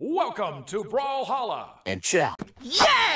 Welcome to Brawlhalla. And chat. Yeah!